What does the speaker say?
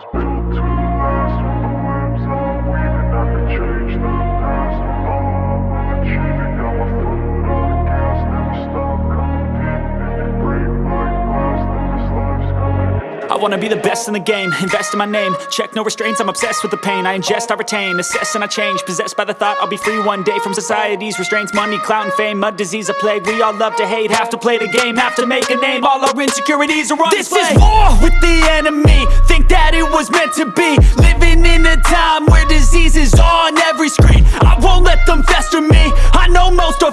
was built to I wanna be the best in the game, invest in my name. Check no restraints, I'm obsessed with the pain. I ingest, I retain, assess and I change. Possessed by the thought I'll be free one day From society's restraints, money, clout and fame Mud, disease, a plague, we all love to hate Have to play the game, have to make a name. All our insecurities are on This display. is war with the enemy. Think that it was meant to be. Living in a time where disease is on every screen. I won't let them fester me. I know most are